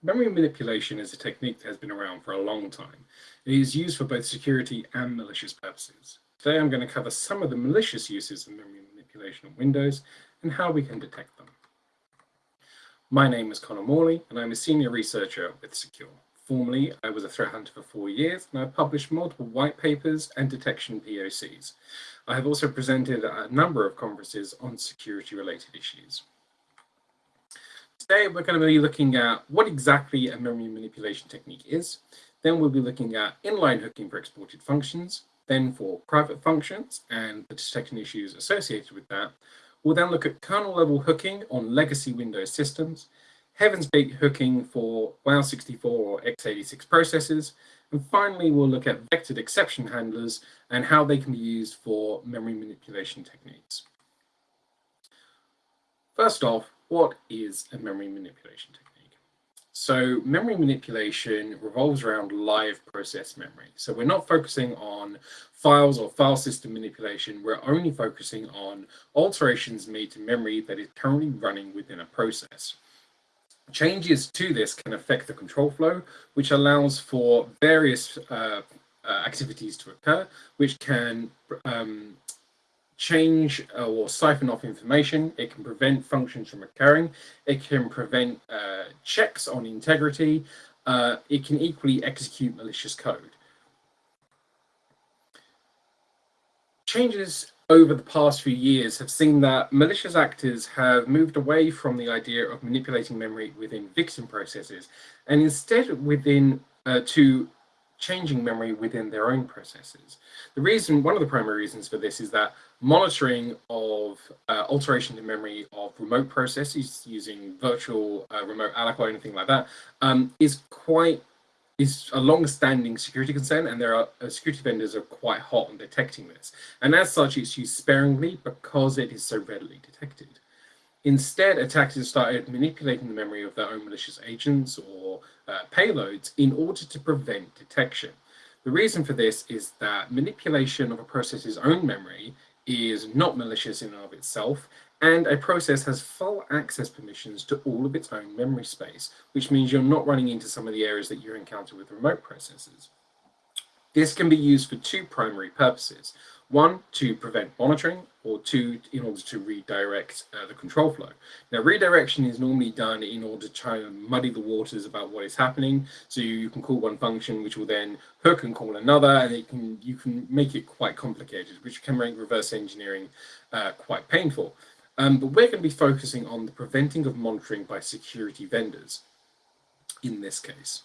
Memory manipulation is a technique that has been around for a long time. It is used for both security and malicious purposes. Today I'm going to cover some of the malicious uses of memory manipulation on Windows and how we can detect them. My name is Connor Morley and I'm a senior researcher with Secure. Formerly, I was a threat hunter for four years and I've published multiple white papers and detection POCs. I have also presented at a number of conferences on security related issues. Today, we're going to be looking at what exactly a memory manipulation technique is. Then we'll be looking at inline hooking for exported functions, then for private functions and the detection issues associated with that. We'll then look at kernel level hooking on legacy Windows systems, Heaven's Gate hooking for WOW64 or x86 processors, and finally we'll look at vectored exception handlers and how they can be used for memory manipulation techniques. First off, what is a memory manipulation technique? So memory manipulation revolves around live process memory. So we're not focusing on files or file system manipulation. We're only focusing on alterations made to memory that is currently running within a process. Changes to this can affect the control flow, which allows for various uh, uh, activities to occur, which can um, change uh, or siphon off information. It can prevent functions from occurring. It can prevent uh, checks on integrity. Uh, it can equally execute malicious code. Changes over the past few years have seen that malicious actors have moved away from the idea of manipulating memory within victim processes and instead within uh, to changing memory within their own processes. The reason, one of the primary reasons for this is that monitoring of uh, alteration in memory of remote processes using virtual uh, remote aliquot or anything like that um, is quite is a long-standing security concern and there are uh, security vendors are quite hot on detecting this and as such it's used sparingly because it is so readily detected instead attackers started manipulating the memory of their own malicious agents or uh, payloads in order to prevent detection the reason for this is that manipulation of a process's own memory is not malicious in and of itself, and a process has full access permissions to all of its own memory space, which means you're not running into some of the areas that you encounter with remote processors. This can be used for two primary purposes. One, to prevent monitoring, or two, in order to redirect uh, the control flow. Now, redirection is normally done in order to try and muddy the waters about what is happening. So you can call one function, which will then hook and call another, and it can you can make it quite complicated, which can make reverse engineering uh, quite painful. Um, but we're going to be focusing on the preventing of monitoring by security vendors in this case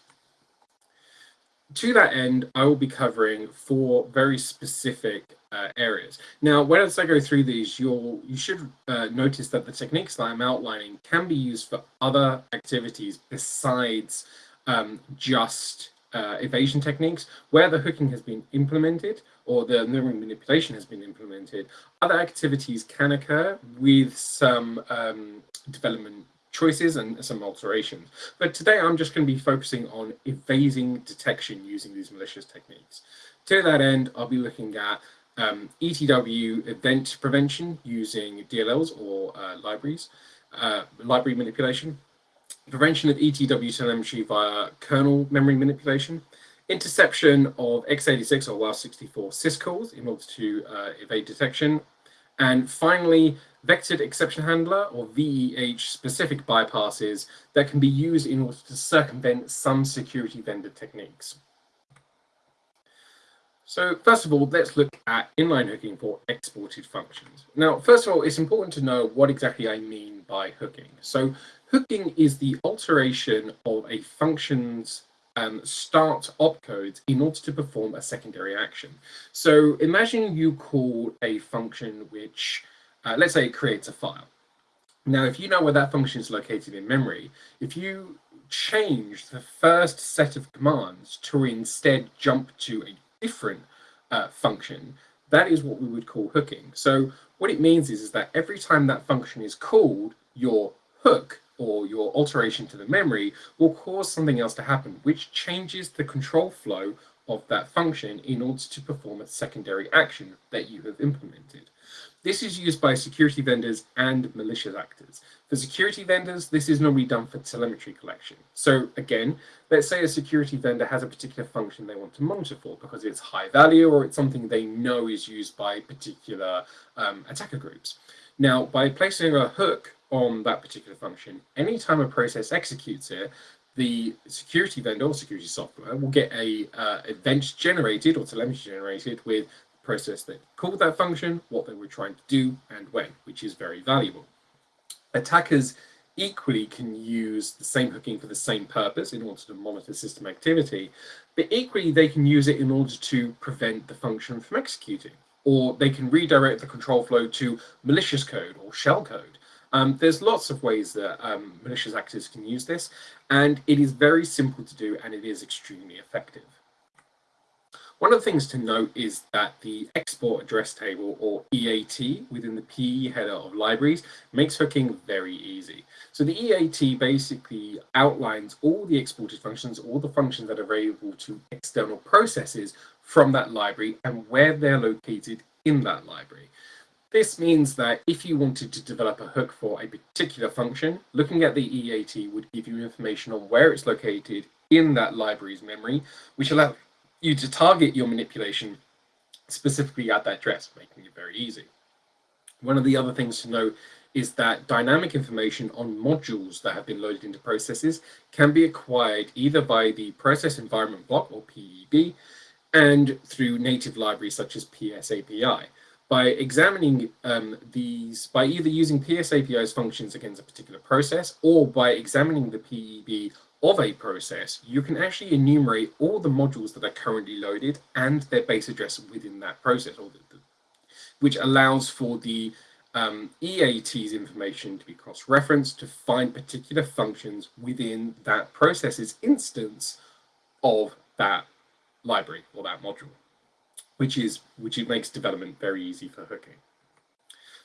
to that end, I will be covering four very specific uh, areas. Now, when as I go through these, you'll you should uh, notice that the techniques that I'm outlining can be used for other activities besides um, just uh, evasion techniques. Where the hooking has been implemented or the memory manipulation has been implemented, other activities can occur with some um, development choices and some alterations. But today I'm just going to be focusing on evading detection using these malicious techniques. To that end, I'll be looking at um, ETW event prevention using DLLs or uh, libraries, uh, library manipulation, prevention of ETW telemetry via kernel memory manipulation, interception of x86 or WOW64 syscalls in order to uh, evade detection, and finally, vectored exception handler or VEH specific bypasses that can be used in order to circumvent some security vendor techniques. So first of all, let's look at inline hooking for exported functions. Now, first of all, it's important to know what exactly I mean by hooking. So hooking is the alteration of a function's um, start opcodes in order to perform a secondary action. So imagine you call a function which, uh, let's say it creates a file. Now, if you know where that function is located in memory, if you change the first set of commands to instead jump to a different uh, function, that is what we would call hooking. So what it means is, is that every time that function is called, your hook or your alteration to the memory will cause something else to happen, which changes the control flow of that function in order to perform a secondary action that you have implemented. This is used by security vendors and malicious actors. For security vendors, this is normally done for telemetry collection. So again, let's say a security vendor has a particular function they want to monitor for because it's high value or it's something they know is used by particular um, attacker groups. Now, by placing a hook on that particular function, anytime a process executes it, the security vendor or security software will get a uh, event generated or telemetry generated with the process that called that function, what they were trying to do, and when, which is very valuable. Attackers equally can use the same hooking for the same purpose in order to monitor system activity, but equally they can use it in order to prevent the function from executing, or they can redirect the control flow to malicious code or shell code. Um, there's lots of ways that um, malicious actors can use this, and it is very simple to do and it is extremely effective. One of the things to note is that the export address table or EAT within the PE header of libraries makes hooking very easy. So the EAT basically outlines all the exported functions, all the functions that are available to external processes from that library and where they're located in that library. This means that if you wanted to develop a hook for a particular function, looking at the EAT would give you information on where it's located in that library's memory, which allows you to target your manipulation specifically at that address, making it very easy. One of the other things to note is that dynamic information on modules that have been loaded into processes can be acquired either by the process environment block or PEB and through native libraries such as PSAPI. By examining um, these, by either using PSAPI's functions against a particular process or by examining the PEB of a process, you can actually enumerate all the modules that are currently loaded and their base address within that process, or the, the, which allows for the um, EAT's information to be cross-referenced to find particular functions within that process's instance of that library or that module, which is which makes development very easy for hooking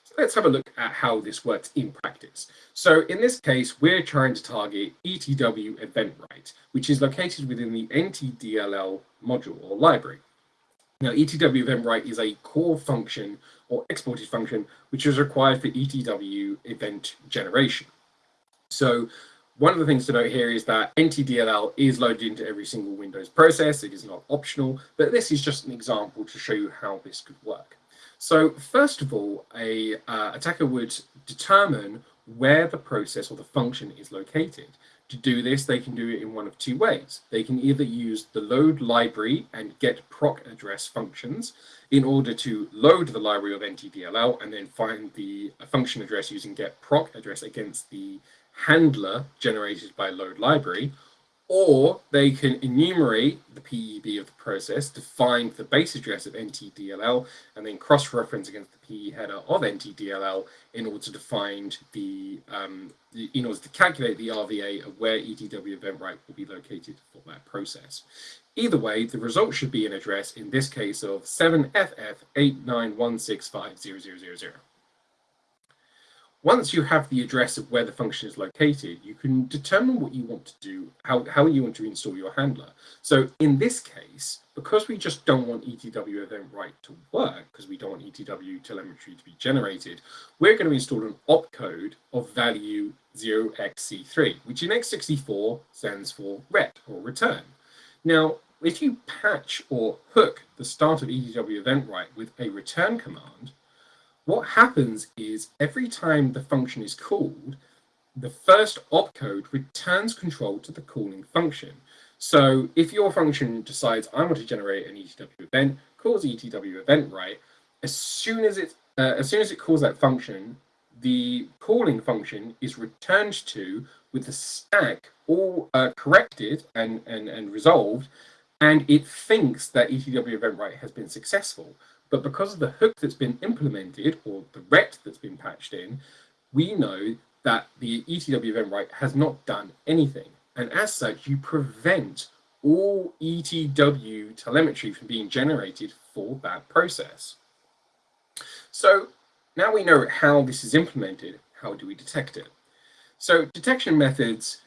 So let's have a look at how this works in practice. So in this case, we're trying to target ETW event right, which is located within the NTDLL module or library. Now, ETW event right is a core function or exported function, which is required for ETW event generation. So one of the things to note here is that NTDLL is loaded into every single Windows process. It is not optional, but this is just an example to show you how this could work. So first of all, a uh, attacker would determine where the process or the function is located. To do this, they can do it in one of two ways. They can either use the load library and get proc address functions in order to load the library of NTDLL and then find the function address using get proc address against the handler generated by load library, or they can enumerate the PEB of the process to find the base address of NTDLL and then cross-reference against the PE header of NTDLL in order to find the, um, in order to calculate the RVA of where ETW event right will be located for that process. Either way, the result should be an address, in this case of 7FF891650000. Once you have the address of where the function is located, you can determine what you want to do, how, how you want to install your handler. So in this case, because we just don't want ETW event write to work, because we don't want ETW telemetry to be generated, we're going to install an opcode of value 0xC3, which in x64 stands for ret or return. Now, if you patch or hook the start of ETW event write with a return command, what happens is every time the function is called, the first opcode returns control to the calling function. So if your function decides I want to generate an ETW event, calls ETW event right, as soon as it uh, as soon as it calls that function, the calling function is returned to with the stack all uh, corrected and, and, and resolved, and it thinks that ETW event right has been successful. But because of the hook that's been implemented or the ret that's been patched in, we know that the ETW event write has not done anything. And as such, you prevent all ETW telemetry from being generated for that process. So now we know how this is implemented, how do we detect it? So detection methods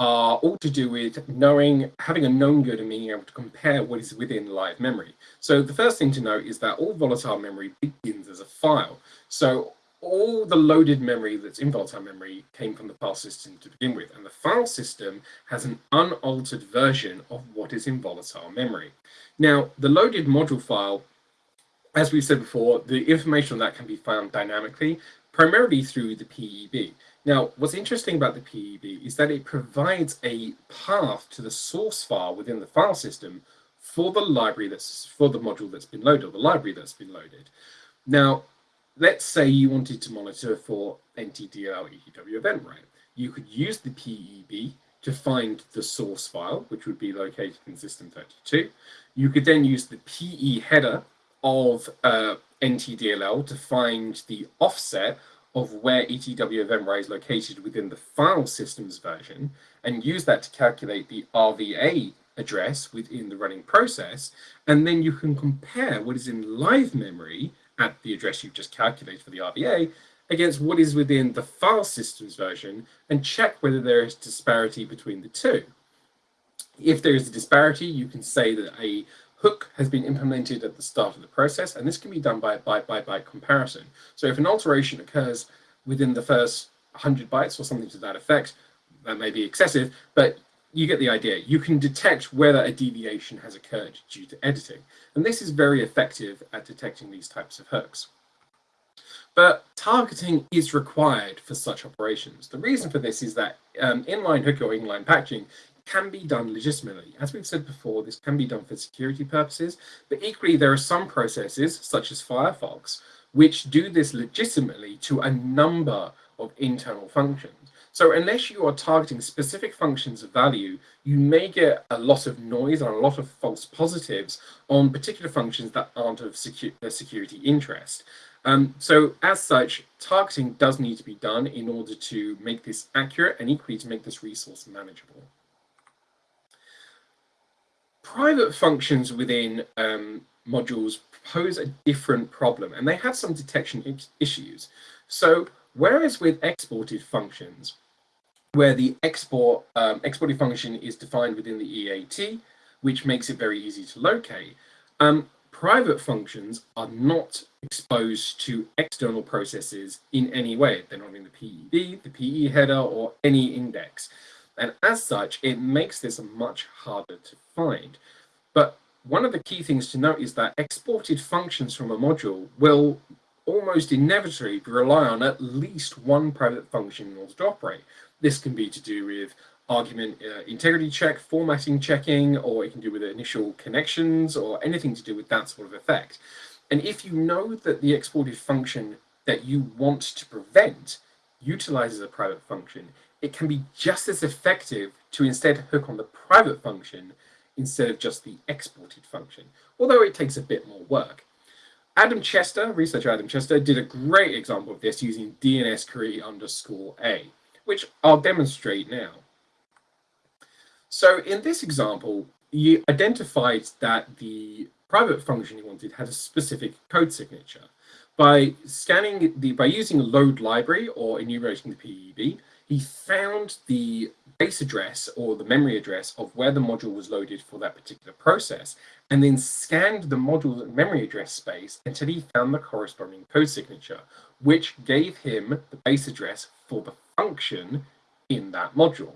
are all to do with knowing, having a known good and being able to compare what is within live memory. So the first thing to note is that all volatile memory begins as a file. So all the loaded memory that's in volatile memory came from the file system to begin with, and the file system has an unaltered version of what is in volatile memory. Now, the loaded module file, as we've said before, the information on that can be found dynamically, primarily through the PEB. Now, what's interesting about the PEB is that it provides a path to the source file within the file system for the library that's for the module that's been loaded, or the library that's been loaded. Now, let's say you wanted to monitor for NTDLL ETW event rate. You could use the PEB to find the source file, which would be located in system 32. You could then use the PE header of uh, NTDLL to find the offset of where ETW event rate is located within the file systems version and use that to calculate the RVA address within the running process. And then you can compare what is in live memory at the address you've just calculated for the RVA against what is within the file systems version and check whether there is disparity between the two. If there is a disparity, you can say that a hook has been implemented at the start of the process, and this can be done by a byte-by-byte comparison. So if an alteration occurs within the first 100 bytes or something to that effect, that may be excessive, but you get the idea. You can detect whether a deviation has occurred due to editing. And this is very effective at detecting these types of hooks. But targeting is required for such operations. The reason for this is that um, inline hooking or inline patching can be done legitimately. As we've said before, this can be done for security purposes, but equally there are some processes, such as Firefox, which do this legitimately to a number of internal functions. So unless you are targeting specific functions of value, you may get a lot of noise and a lot of false positives on particular functions that aren't of secu security interest. Um, so as such, targeting does need to be done in order to make this accurate and equally to make this resource manageable. Private functions within um, modules pose a different problem and they have some detection issues. So whereas with exported functions, where the export um, exported function is defined within the EAT, which makes it very easy to locate, um, private functions are not exposed to external processes in any way. They're not in the PEB, the PE header, or any index. And as such, it makes this much harder to find. But one of the key things to note is that exported functions from a module will almost inevitably rely on at least one private function in order to operate. This can be to do with argument uh, integrity check, formatting checking, or it can do with initial connections or anything to do with that sort of effect. And if you know that the exported function that you want to prevent utilizes a private function, it can be just as effective to instead hook on the private function instead of just the exported function, although it takes a bit more work. Adam Chester, researcher Adam Chester, did a great example of this using DNS query underscore A, which I'll demonstrate now. So in this example, you identified that the private function you wanted had a specific code signature. By scanning the, by using load library or enumerating the PEB, he found the base address or the memory address of where the module was loaded for that particular process, and then scanned the module memory address space until he found the corresponding code signature, which gave him the base address for the function in that module.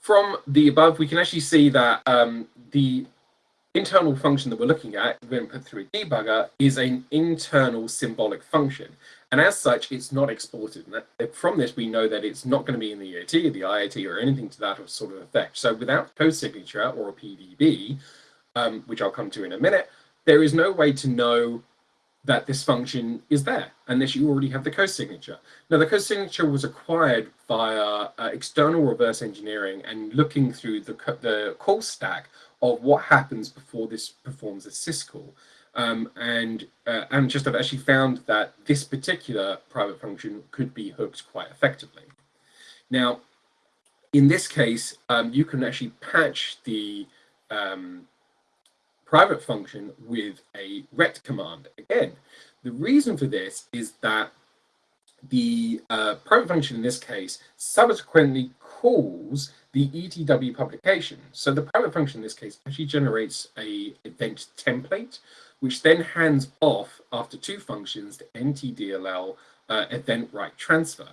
From the above, we can actually see that um, the internal function that we're looking at, when put through a debugger, is an internal symbolic function. And as such, it's not exported. And that, from this, we know that it's not going to be in the EAT, or the IAT, or anything to that sort of effect. So without code signature or a PDB, um, which I'll come to in a minute, there is no way to know that this function is there unless you already have the code signature. Now, the code signature was acquired via uh, external reverse engineering and looking through the, the call stack of what happens before this performs a syscall. Um, and uh, and just have actually found that this particular private function could be hooked quite effectively. Now, in this case, um, you can actually patch the um, private function with a ret command. Again, the reason for this is that the uh, private function in this case subsequently calls the ETW publication. So the private function in this case actually generates a event template, which then hands off after two functions to NTDLL uh, event write transfer.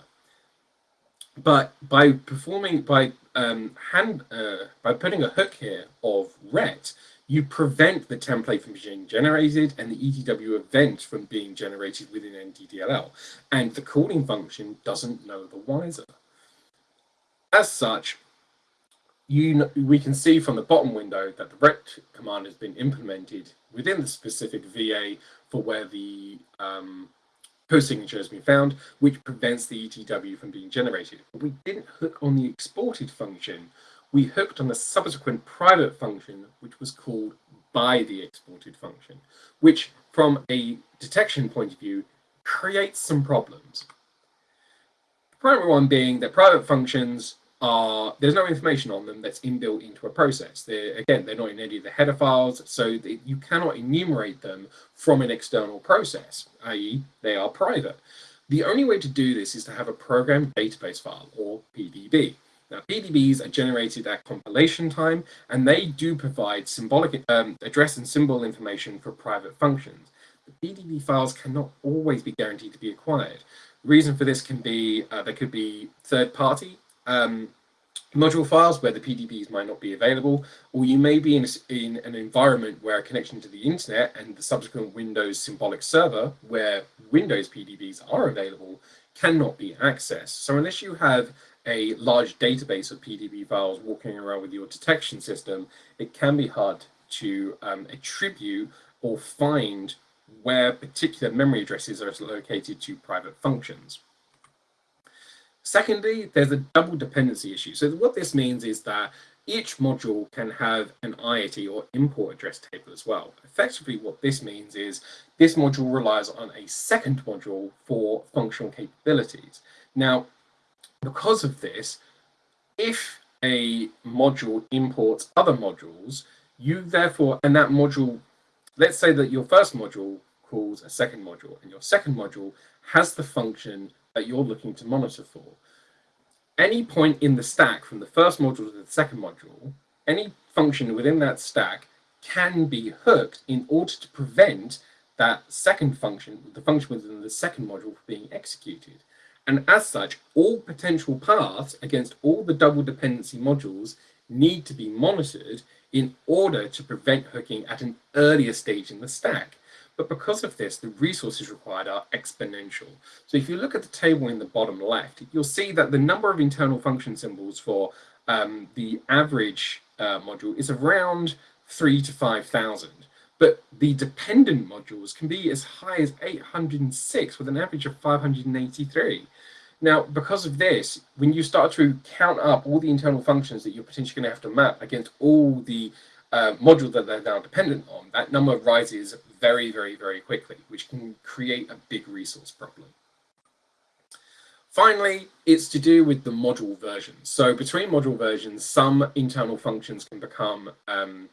But by performing by um, hand uh, by putting a hook here of ret, you prevent the template from being generated and the ETW event from being generated within NTDLL. And the calling function doesn't know the wiser. As such, you we can see from the bottom window that the ret command has been implemented within the specific VA for where the um, post signature has been found, which prevents the ETW from being generated. We didn't hook on the exported function, we hooked on a subsequent private function, which was called by the exported function, which from a detection point of view creates some problems. The primary one being that private functions are, there's no information on them that's inbuilt into a process. They're, again, they're not in any of the header files, so they, you cannot enumerate them from an external process, i.e. they are private. The only way to do this is to have a program database file, or PDB. Now, PDBs are generated at compilation time, and they do provide symbolic um, address and symbol information for private functions. The PDB files cannot always be guaranteed to be acquired. The reason for this can be, uh, there could be third-party um, module files where the PDBs might not be available, or you may be in, in an environment where a connection to the internet and the subsequent Windows symbolic server where Windows PDBs are available cannot be accessed. So unless you have a large database of PDB files walking around with your detection system, it can be hard to um, attribute or find where particular memory addresses are located to private functions. Secondly, there's a double dependency issue. So what this means is that each module can have an IAT or import address table as well. Effectively, what this means is this module relies on a second module for functional capabilities. Now, because of this, if a module imports other modules, you therefore, and that module, let's say that your first module calls a second module, and your second module has the function that you're looking to monitor for. Any point in the stack from the first module to the second module, any function within that stack can be hooked in order to prevent that second function, the function within the second module, from being executed. And as such, all potential paths against all the double dependency modules need to be monitored in order to prevent hooking at an earlier stage in the stack. But because of this, the resources required are exponential. So if you look at the table in the bottom left, you'll see that the number of internal function symbols for um, the average uh, module is around three to 5,000 but the dependent modules can be as high as 806 with an average of 583. Now, because of this, when you start to count up all the internal functions that you're potentially going to have to map against all the uh, modules that they're now dependent on, that number rises very, very, very quickly, which can create a big resource problem. Finally, it's to do with the module versions. So between module versions, some internal functions can become um,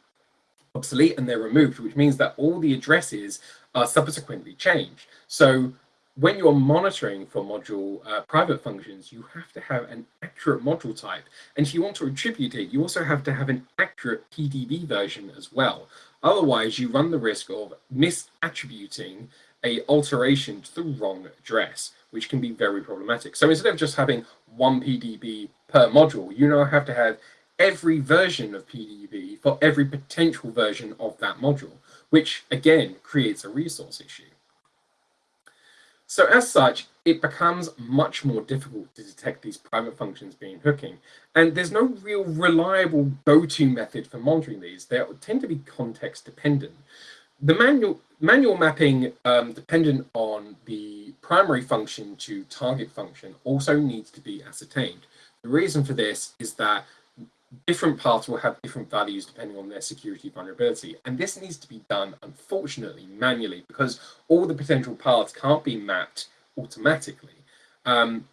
obsolete and they're removed, which means that all the addresses are subsequently changed. So when you're monitoring for module uh, private functions, you have to have an accurate module type. And if you want to attribute it, you also have to have an accurate PDB version as well. Otherwise, you run the risk of misattributing a alteration to the wrong address, which can be very problematic. So instead of just having one PDB per module, you now have to have every version of PDB for every potential version of that module, which again creates a resource issue. So as such, it becomes much more difficult to detect these private functions being hooking. And there's no real reliable go-to method for monitoring these. They tend to be context dependent. The manual, manual mapping um, dependent on the primary function to target function also needs to be ascertained. The reason for this is that different paths will have different values depending on their security vulnerability. And this needs to be done, unfortunately, manually because all the potential paths can't be mapped automatically. Um,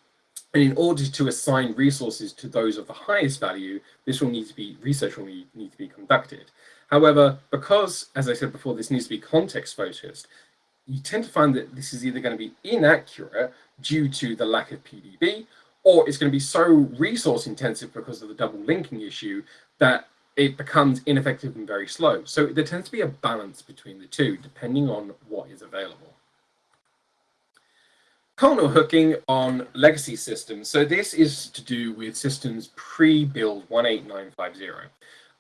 and in order to assign resources to those of the highest value, this will need to be, research will need, need to be conducted. However, because, as I said before, this needs to be context focused, you tend to find that this is either going to be inaccurate due to the lack of PDB, or it's going to be so resource intensive because of the double linking issue that it becomes ineffective and very slow. So there tends to be a balance between the two, depending on what is available. Kernel hooking on legacy systems. So this is to do with systems pre-build 18950.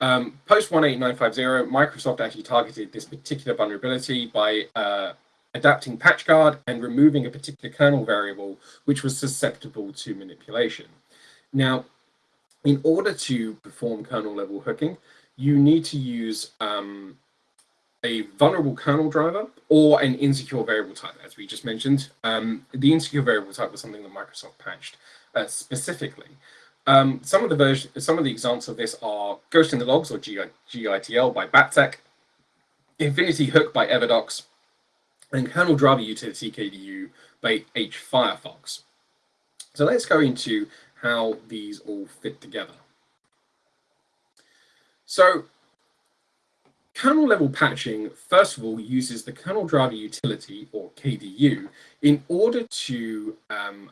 Um, Post 18950, Microsoft actually targeted this particular vulnerability by uh, adapting PatchGuard and removing a particular kernel variable which was susceptible to manipulation. Now, in order to perform kernel level hooking, you need to use um, a vulnerable kernel driver or an insecure variable type, as we just mentioned. Um, the insecure variable type was something that Microsoft patched uh, specifically. Um, some of the version, some of the examples of this are Ghost in the Logs or GITL by Battek, Infinity Hook by Everdox, and kernel driver utility KDU by H Firefox. So let's go into how these all fit together. So Kernel level patching, first of all, uses the kernel driver utility, or KDU, in order to um,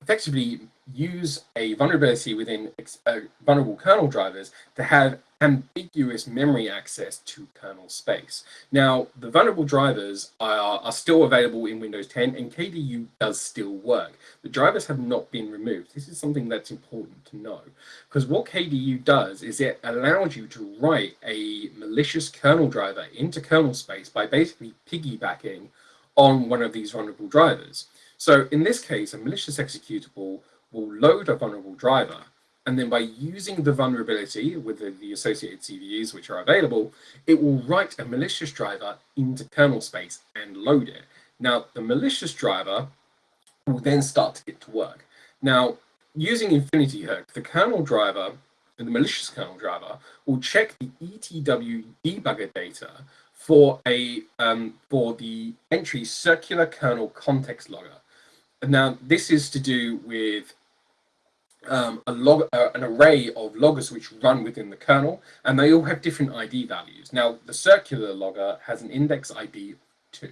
effectively use a vulnerability within uh, vulnerable kernel drivers to have ambiguous memory access to kernel space. Now, the vulnerable drivers are, are still available in Windows 10 and KDU does still work. The drivers have not been removed. This is something that's important to know because what KDU does is it allows you to write a malicious kernel driver into kernel space by basically piggybacking on one of these vulnerable drivers. So in this case, a malicious executable will load a vulnerable driver, and then by using the vulnerability with the, the, associated CVEs which are available, it will write a malicious driver into kernel space and load it. Now, the malicious driver will then start to get to work. Now, using Infinity Hook, the kernel driver, the malicious kernel driver, will check the ETW debugger data for a um, for the entry circular kernel context logger. And now, this is to do with um, a log, uh, an array of loggers which run within the kernel, and they all have different ID values. Now, the circular logger has an index ID of 2.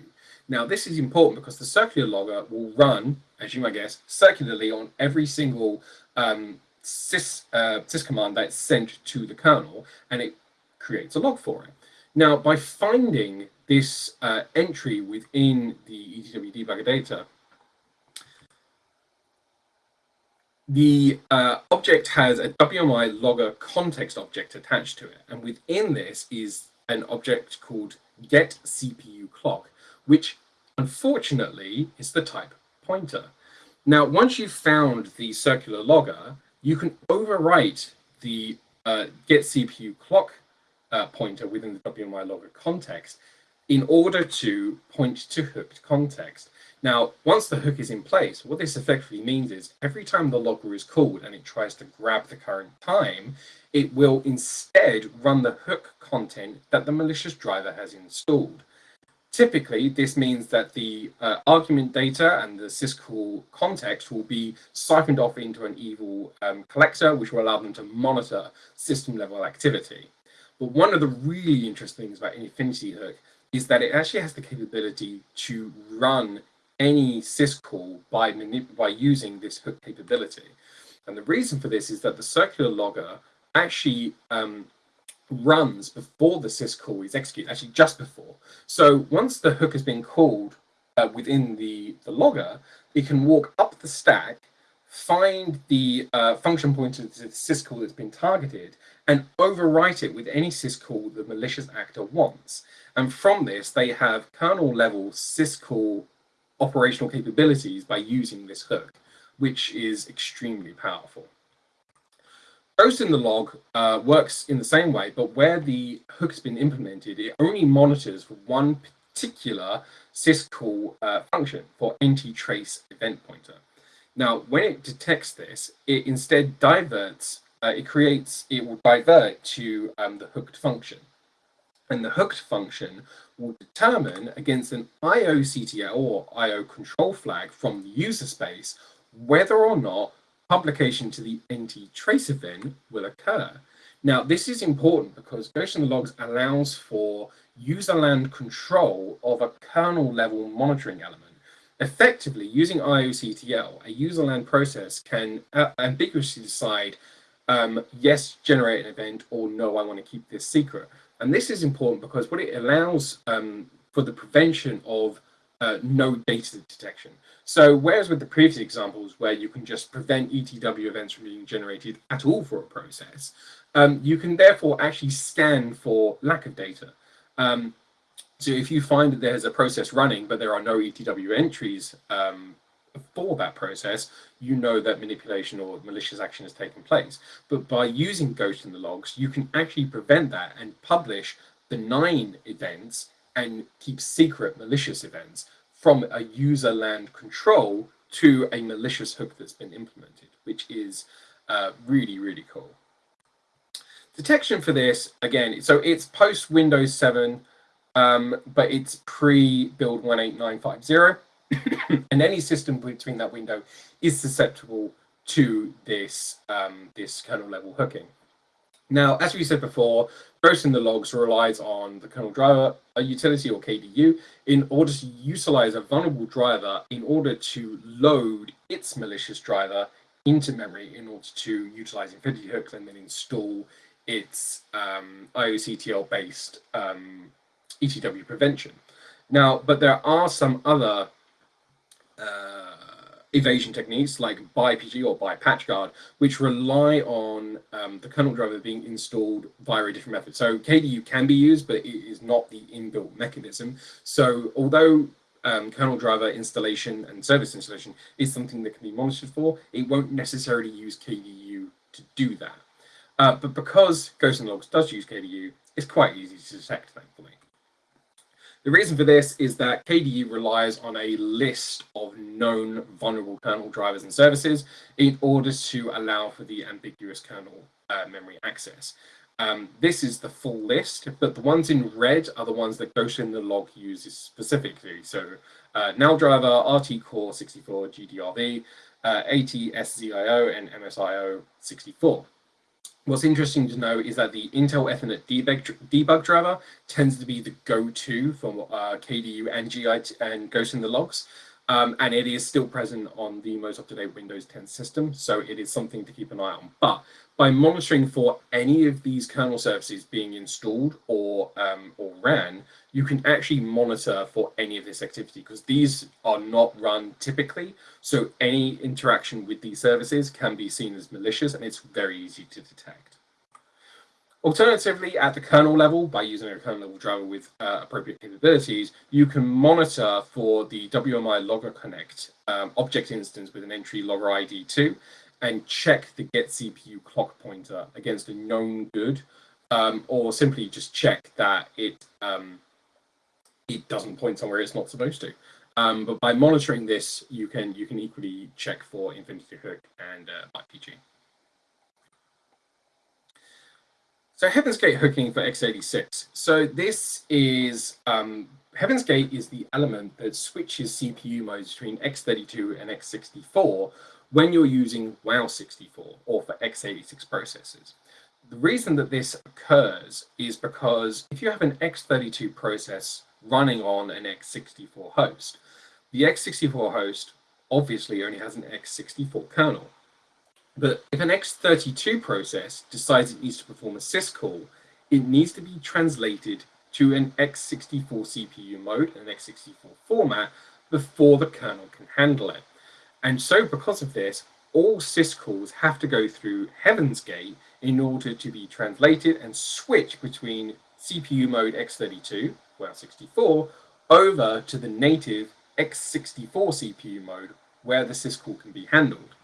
Now, this is important because the circular logger will run, as you might guess, circularly on every single um, sys, uh, sys command that's sent to the kernel, and it creates a log for it. Now, by finding this uh, entry within the ETW debugger data, the uh, object has a WMI logger context object attached to it. And within this is an object called get CPU clock, which unfortunately is the type pointer. Now, once you've found the circular logger, you can overwrite the uh, get CPU clock uh, pointer within the WMI logger context in order to point to hooked context. Now, once the hook is in place, what this effectively means is every time the logger is called and it tries to grab the current time, it will instead run the hook content that the malicious driver has installed. Typically, this means that the uh, argument data and the syscall context will be siphoned off into an evil um, collector, which will allow them to monitor system level activity. But one of the really interesting things about Infinity Hook is that it actually has the capability to run any syscall by, by using this hook capability. And the reason for this is that the circular logger actually um, runs before the syscall is executed, actually just before. So once the hook has been called uh, within the, the logger, it can walk up the stack, find the uh, function pointer to the syscall that's been targeted, and overwrite it with any syscall the malicious actor wants. And from this, they have kernel level syscall operational capabilities by using this hook, which is extremely powerful. Ghost in the log uh, works in the same way, but where the hook has been implemented, it only monitors for one particular syscall uh, function for NT-trace event pointer. Now, when it detects this, it instead diverts, uh, it creates, it will divert to um, the hooked function. And the hooked function will determine against an IO CTL or IO control flag from the user space whether or not publication to the NT trace event will occur. Now, this is important because Ghost Logs allows for user land control of a kernel level monitoring element. Effectively, using IOCTL, a user land process can uh, ambiguously decide, um, yes, generate an event, or no, I want to keep this secret. And this is important because what it allows um, for the prevention of uh, no data detection. So whereas with the previous examples where you can just prevent ETW events from being generated at all for a process, um, you can therefore actually scan for lack of data. Um, so if you find that there's a process running, but there are no ETW entries um, for that process, you know that manipulation or malicious action has taken place. But by using Ghost in the logs, you can actually prevent that and publish benign events and keep secret malicious events from a user land control to a malicious hook that's been implemented, which is uh, really, really cool. Detection for this, again, so it's post Windows 7, um, but it's pre-build 18950. and any system between that window is susceptible to this, um, this kernel level hooking. Now, as we said before, in the logs relies on the kernel driver utility or KDU in order to utilize a vulnerable driver in order to load its malicious driver into memory in order to utilize Infinity hooks and then install its um, IOCTL based um, ETW prevention. Now, but there are some other uh, evasion techniques like ByPG or ByPatchGuard, which rely on um, the kernel driver being installed via a different method. So KDU can be used, but it is not the inbuilt mechanism. So although um, kernel driver installation and service installation is something that can be monitored for, it won't necessarily use KDU to do that. Uh, but because Ghost in Logs does use KDU, it's quite easy to detect, thankfully. The reason for this is that KDU relies on a list of known vulnerable kernel drivers and services in order to allow for the ambiguous kernel uh, memory access. Um, this is the full list, but the ones in red are the ones that Ghost in the log uses specifically. So uh, NAL driver, RT Core 64, GDRV, uh, ATSZIO, and MSIO 64. What's interesting to know is that the Intel Ethernet debug, debug driver tends to be the go-to for uh, KDU and GI and Ghost in the logs. Um, and it is still present on the most up-to-date Windows 10 system, so it is something to keep an eye on. But by monitoring for any of these kernel services being installed or um, or ran, you can actually monitor for any of this activity because these are not run typically. So any interaction with these services can be seen as malicious and it's very easy to detect. Alternatively, at the kernel level, by using a kernel level driver with uh, appropriate capabilities, you can monitor for the WMI Logger Connect um, object instance with an entry logger ID 2 and check the get CPU clock pointer against a known good, um, or simply just check that it um, it doesn't point somewhere it's not supposed to. Um, but by monitoring this, you can you can equally check for Infinity Hook and uh, ByPG. So Heaven's Gate hooking for x86. So this is um, Heaven's Gate is the element that switches CPU modes between x32 and x64 when you're using WOW64 or for x86 processors. The reason that this occurs is because if you have an x32 process running on an x64 host, the x64 host obviously only has an x64 kernel. But if an x32 process decides it needs to perform a syscall, it needs to be translated to an x64 CPU mode, an x64 format, before the kernel can handle it. And so because of this, all syscalls have to go through Heaven's Gate in order to be translated and switch between CPU mode x32, well 64, over to the native x64 CPU mode where the syscall can be handled.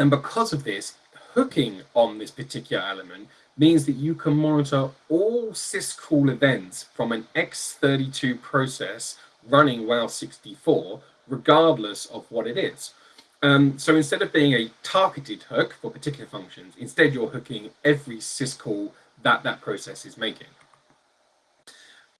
And because of this, hooking on this particular element means that you can monitor all syscall events from an x32 process running WOW64 regardless of what it is. Um, so instead of being a targeted hook for particular functions, instead you're hooking every syscall that that process is making.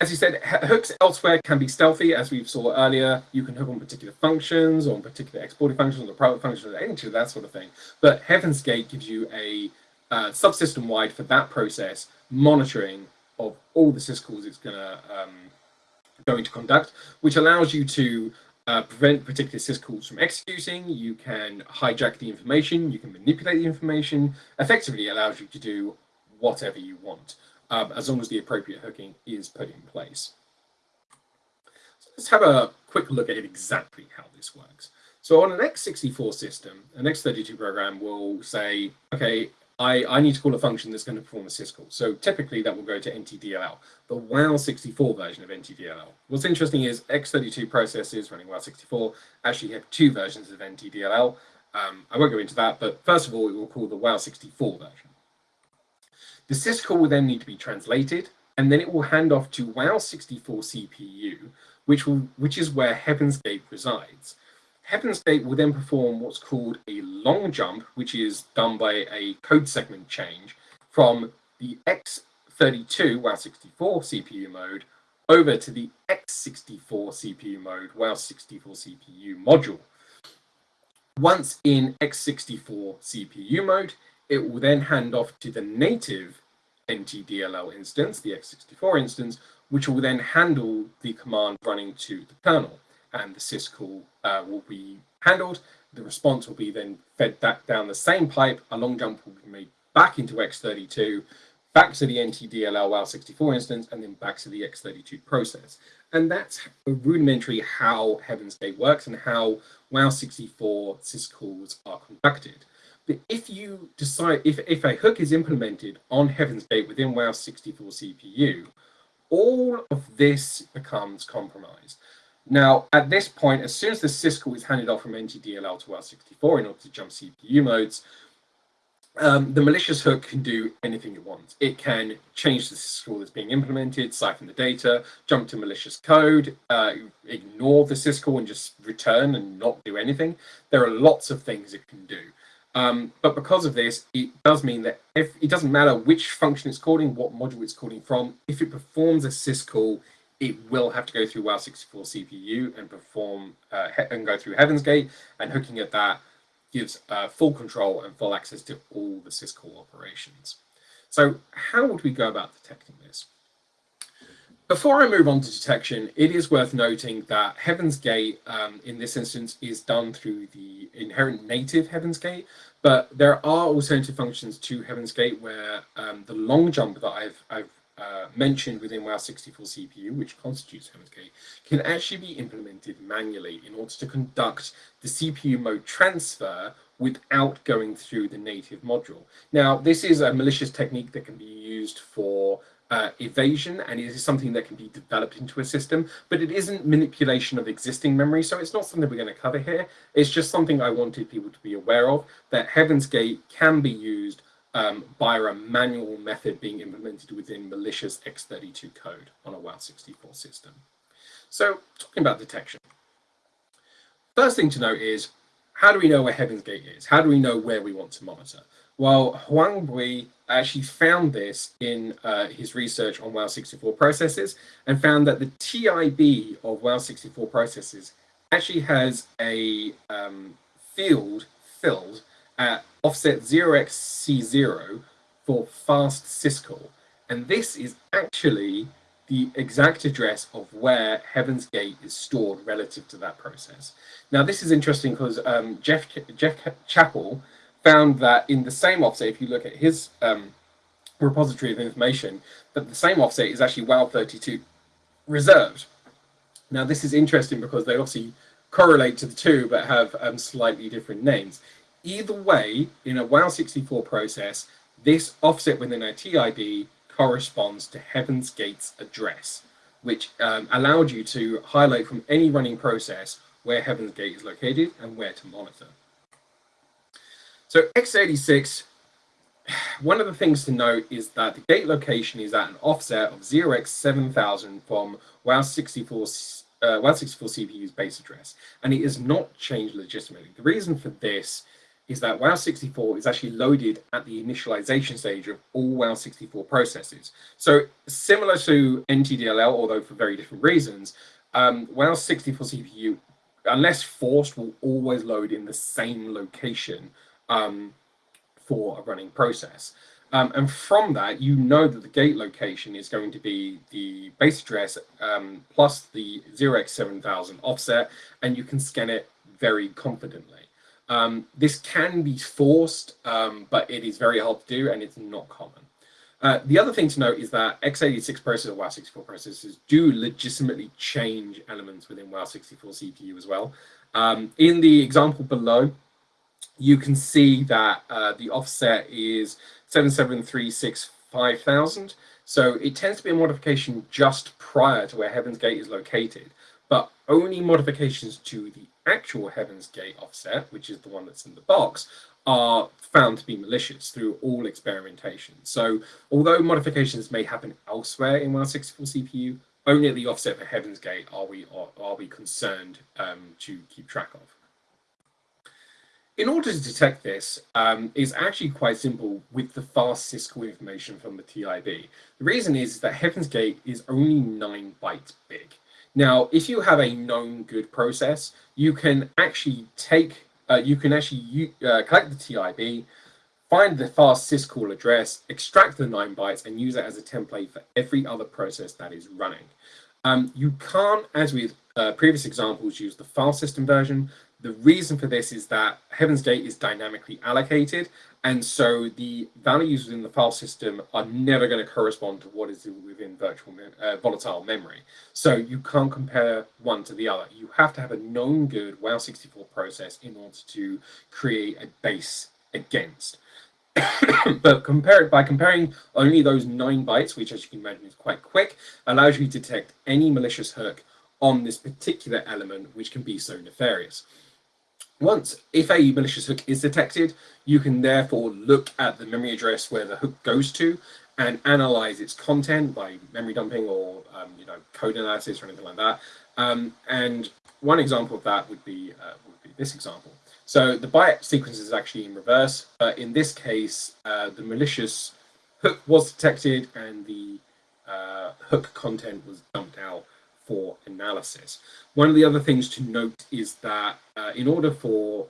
As you said, hooks elsewhere can be stealthy, as we saw earlier. You can hook on particular functions, or on particular exporting functions, or private functions, any of that sort of thing. But Heaven's Gate gives you a uh, subsystem wide for that process monitoring of all the syscalls it's going to um, going to conduct, which allows you to uh, prevent particular syscalls from executing. You can hijack the information. You can manipulate the information. Effectively, allows you to do whatever you want, um, as long as the appropriate hooking is put in place. So let's have a quick look at exactly how this works. So on an x64 system, an x32 program will say, okay, I, I need to call a function that's going to perform a syscall. So typically that will go to NTDLL, the WOW64 version of NTDLL. What's interesting is x32 processes running WOW64 actually have two versions of NTDLL. Um, I won't go into that, but first of all, it will call the WOW64 version. The syscall will then need to be translated, and then it will hand off to WoW64 CPU, which, will, which is where Heaven's Gate resides. Heaven's Gate will then perform what's called a long jump, which is done by a code segment change from the x32 WoW64 CPU mode over to the x64 CPU mode WoW64 CPU module. Once in x64 CPU mode, it will then hand off to the native NTDLL instance, the x64 instance, which will then handle the command running to the kernel and the syscall uh, will be handled. The response will be then fed back down the same pipe. A long jump will be made back into X32, back to the NTDLL WoW64 instance, and then back to the X32 process. And that's a rudimentary how Heaven's Gate works and how WoW64 syscalls are conducted. If you decide, if, if a hook is implemented on Heaven's Gate within WoW64 CPU, all of this becomes compromised. Now, at this point, as soon as the syscall is handed off from NTDLL to WoW64 in order to jump CPU modes, um, the malicious hook can do anything it wants. It can change the syscall that's being implemented, siphon the data, jump to malicious code, uh, ignore the syscall and just return and not do anything. There are lots of things it can do. Um, but because of this, it does mean that if it doesn't matter which function it's calling, what module it's calling from, if it performs a syscall, it will have to go through WoW64 CPU and perform uh, and go through Heaven's Gate, and hooking at that gives uh, full control and full access to all the syscall operations. So how would we go about detecting this? Before I move on to detection, it is worth noting that Heaven's Gate, um, in this instance, is done through the inherent native Heaven's Gate, but there are alternative functions to Heaven's Gate where um, the long jump that I've, I've uh, mentioned within WoW64 CPU, which constitutes Heaven's Gate, can actually be implemented manually in order to conduct the CPU mode transfer without going through the native module. Now, this is a malicious technique that can be used for uh, evasion and it is something that can be developed into a system, but it isn't manipulation of existing memory, so it's not something we're going to cover here. It's just something I wanted people to be aware of, that Heaven's Gate can be used um, by a manual method being implemented within malicious x32 code on a WoW64 system. So talking about detection. First thing to note is, how do we know where Heaven's Gate is? How do we know where we want to monitor? Well, Hoang Bui actually found this in uh, his research on WoW64 processes and found that the TIB of WoW64 processes actually has a um, field filled at offset 0xC0 for fast syscall. And this is actually the exact address of where Heaven's Gate is stored relative to that process. Now, this is interesting because um, Geoff, Geoff Chappell found that in the same offset, if you look at his um, repository of information, that the same offset is actually WoW32 reserved. Now, this is interesting because they obviously correlate to the two, but have um, slightly different names. Either way, in a WoW64 process, this offset within a TIB corresponds to Heaven's Gate's address, which um, allowed you to highlight from any running process where Heaven's Gate is located and where to monitor. So x86, one of the things to note is that the gate location is at an offset of 0x7000 from WoW64, uh, WoW64 CPU's base address, and it is not changed legitimately. The reason for this is that WoW64 is actually loaded at the initialization stage of all WoW64 processes. So similar to NTDLL, although for very different reasons, um, WoW64 CPU, unless forced, will always load in the same location um, for a running process. Um, and from that, you know that the gate location is going to be the base address um, plus the 0x7000 offset, and you can scan it very confidently. Um, this can be forced, um, but it is very hard to do, and it's not common. Uh, the other thing to note is that x86 processors, WoW64 processors do legitimately change elements within WoW64 CPU as well. Um, in the example below, you can see that uh, the offset is 77365,000. So it tends to be a modification just prior to where Heaven's Gate is located, but only modifications to the actual Heaven's Gate offset, which is the one that's in the box, are found to be malicious through all experimentation. So although modifications may happen elsewhere in WoW64 CPU, only at the offset for Heaven's Gate are we are, are we concerned um, to keep track of. In order to detect this, um, it's actually quite simple with the fast syscall information from the TIB. The reason is that Heaven's Gate is only 9 bytes big. Now, if you have a known good process, you can actually take, uh, you can actually uh, collect the TIB, find the fast syscall address, extract the 9 bytes, and use it as a template for every other process that is running. Um, you can't, as with uh, previous examples, use the file system version. The reason for this is that Heaven's Gate is dynamically allocated, and so the values within the file system are never going to correspond to what is within virtual mem uh, volatile memory. So you can't compare one to the other. You have to have a known good WoW64 process in order to create a base against. but compare it by comparing only those nine bytes, which as you can imagine is quite quick, allows you to detect any malicious hook on this particular element, which can be so nefarious. Once, if a malicious hook is detected, you can therefore look at the memory address where the hook goes to and analyze its content by memory dumping or um, you know code analysis or anything like that. Um, and one example of that would be uh, would be this example. So the byte sequence is actually in reverse, but in this case, uh, the malicious hook was detected and the uh, hook content was dumped out for analysis. One of the other things to note is that uh, in order for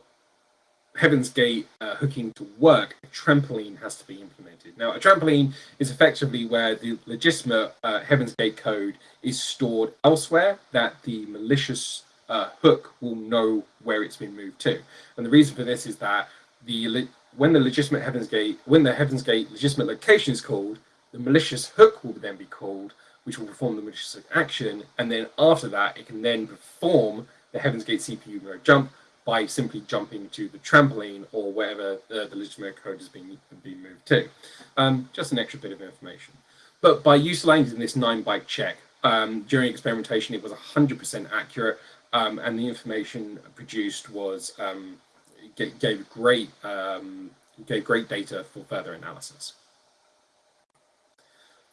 Heaven's Gate uh, hooking to work, a trampoline has to be implemented. Now, a trampoline is effectively where the legitimate uh, Heaven's Gate code is stored elsewhere that the malicious uh, hook will know where it's been moved to. And the reason for this is that the when the legitimate Heaven's Gate, when the Heaven's Gate legitimate location is called, the malicious hook will then be called, which will perform the malicious action, and then after that, it can then perform the Heaven's Gate CPU mode jump by simply jumping to the trampoline or wherever the, the legitimate code has been, been moved to. Um, just an extra bit of information. But by utilizing this nine byte check, um, during experimentation, it was 100% accurate, um, and the information produced was um, gave great um, gave great data for further analysis.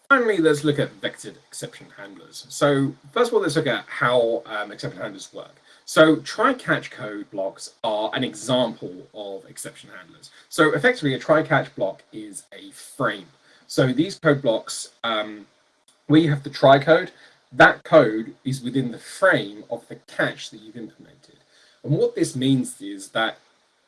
Finally, let's look at vectored exception handlers. So first of all, let's look at how um, exception handlers work. So try-catch code blocks are an example of exception handlers. So effectively, a try-catch block is a frame. So these code blocks, um, where you have the try code, that code is within the frame of the catch that you've implemented. And what this means is that,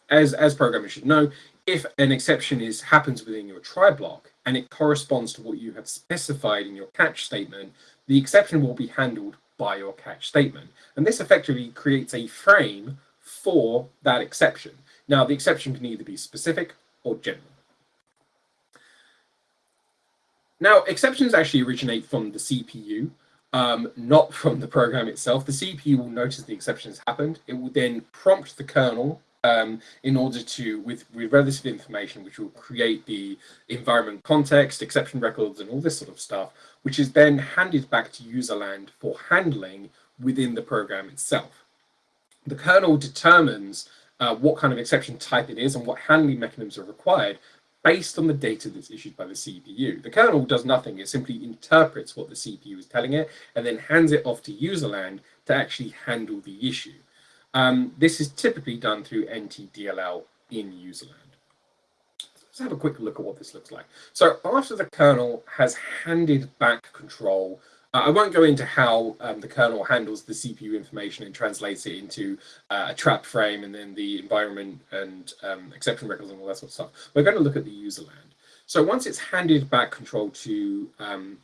as, as programmers should know, if an exception is happens within your try block and it corresponds to what you have specified in your catch statement, the exception will be handled by your catch statement. And this effectively creates a frame for that exception. Now, the exception can either be specific or general. Now, exceptions actually originate from the CPU, um, not from the program itself. The CPU will notice the exception has happened. It will then prompt the kernel um, in order to, with, with relative information, which will create the environment context, exception records, and all this sort of stuff, which is then handed back to userland for handling within the program itself. The kernel determines uh, what kind of exception type it is and what handling mechanisms are required based on the data that's issued by the CPU. The kernel does nothing, it simply interprets what the CPU is telling it and then hands it off to userland to actually handle the issue. Um, this is typically done through NTDLL in userland. Let's have a quick look at what this looks like. So after the kernel has handed back control Uh, I won't go into how um, the kernel handles the CPU information and translates it into uh, a trap frame and then the environment and um, exception records and all that sort of stuff. We're going to look at the userland. So once it's handed back control to um,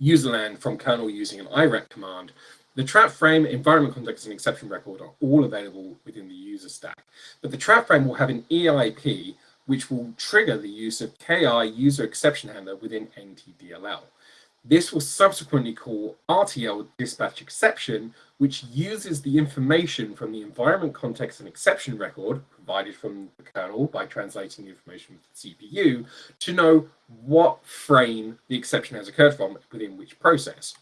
userland from kernel using an irect command, the trap frame, environment context, and exception record are all available within the user stack. But the trap frame will have an EIP which will trigger the use of KI user exception handler within NTDLL. This will subsequently call RTL dispatch exception, which uses the information from the environment context and exception record provided from the kernel by translating the information from the CPU to know what frame the exception has occurred from within which process.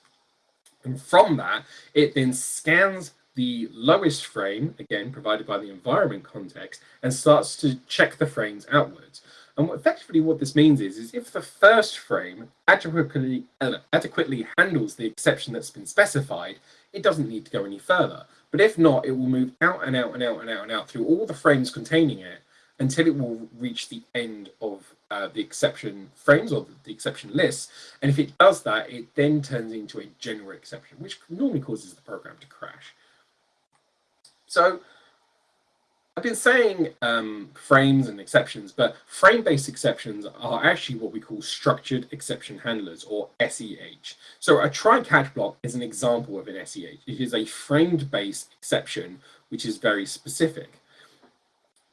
And from that, it then scans the lowest frame, again, provided by the environment context, and starts to check the frames outwards. And what, effectively what this means is, is if the first frame adequately, adequately handles the exception that's been specified, it doesn't need to go any further. But if not, it will move out and out and out and out and out through all the frames containing it until it will reach the end of uh, the exception frames or the exception lists. And if it does that, it then turns into a general exception, which normally causes the program to crash. So I've been saying um, frames and exceptions, but frame-based exceptions are actually what we call structured exception handlers, or SEH. So a try-catch block is an example of an SEH. It is a framed-based exception, which is very specific.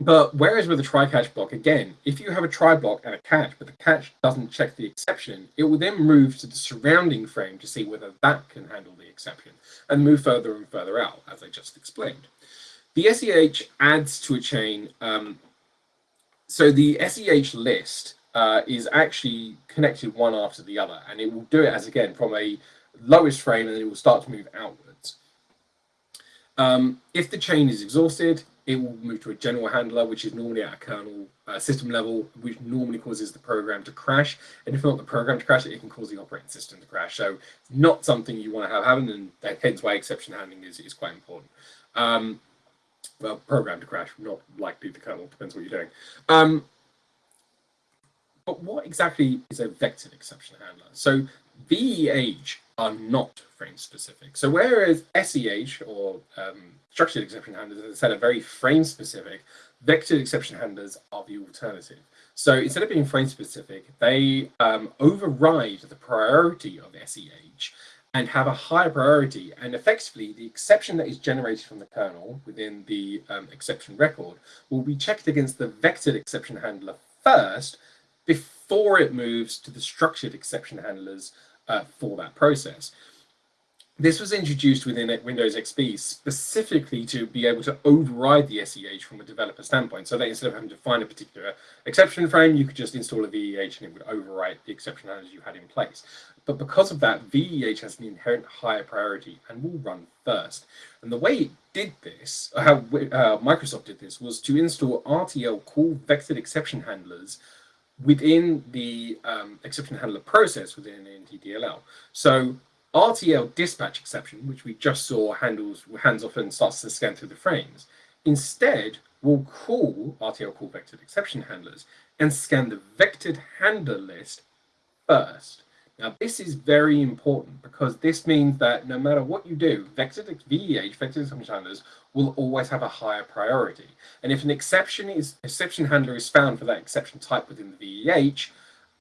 But whereas with a try-catch block, again, if you have a try block and a catch, but the catch doesn't check the exception, it will then move to the surrounding frame to see whether that can handle the exception and move further and further out, as I just explained. The SEH adds to a chain. Um, so the SEH list uh, is actually connected one after the other, and it will do it as again from a lowest frame, and it will start to move outwards. Um, if the chain is exhausted, it will move to a general handler, which is normally at a kernel uh, system level, which normally causes the program to crash. And if not the program to crash, it can cause the operating system to crash. So it's not something you want to have happen, and hence why exception handling is, is quite important. Um, well, program to crash, not likely the kernel, depends what you're doing. Um, but what exactly is a vectored exception handler? So VEH are not frame specific. So whereas SEH or um, structured exception handlers, as I said, are very frame specific, vectored exception handlers are the alternative. So instead of being frame specific, they um, override the priority of SEH and have a higher priority. And effectively, the exception that is generated from the kernel within the um, exception record will be checked against the vectored exception handler first before it moves to the structured exception handlers uh, for that process. This was introduced within Windows XP specifically to be able to override the SEH from a developer standpoint. So that instead of having to find a particular exception frame, you could just install a VEH and it would overwrite the exception handlers you had in place. But because of that, VEH has an inherent higher priority and will run first. And the way it did this, how uh, Microsoft did this, was to install RTL call vectored exception handlers within the um, exception handler process within NTDLL. So RTL dispatch exception, which we just saw handles hands off and starts to scan through the frames, instead will call RTL call vectored exception handlers and scan the vectored handler list first. Now, this is very important because this means that no matter what you do, vector VEH, vector handlers, will always have a higher priority. And if an exception is exception handler is found for that exception type within the VEH,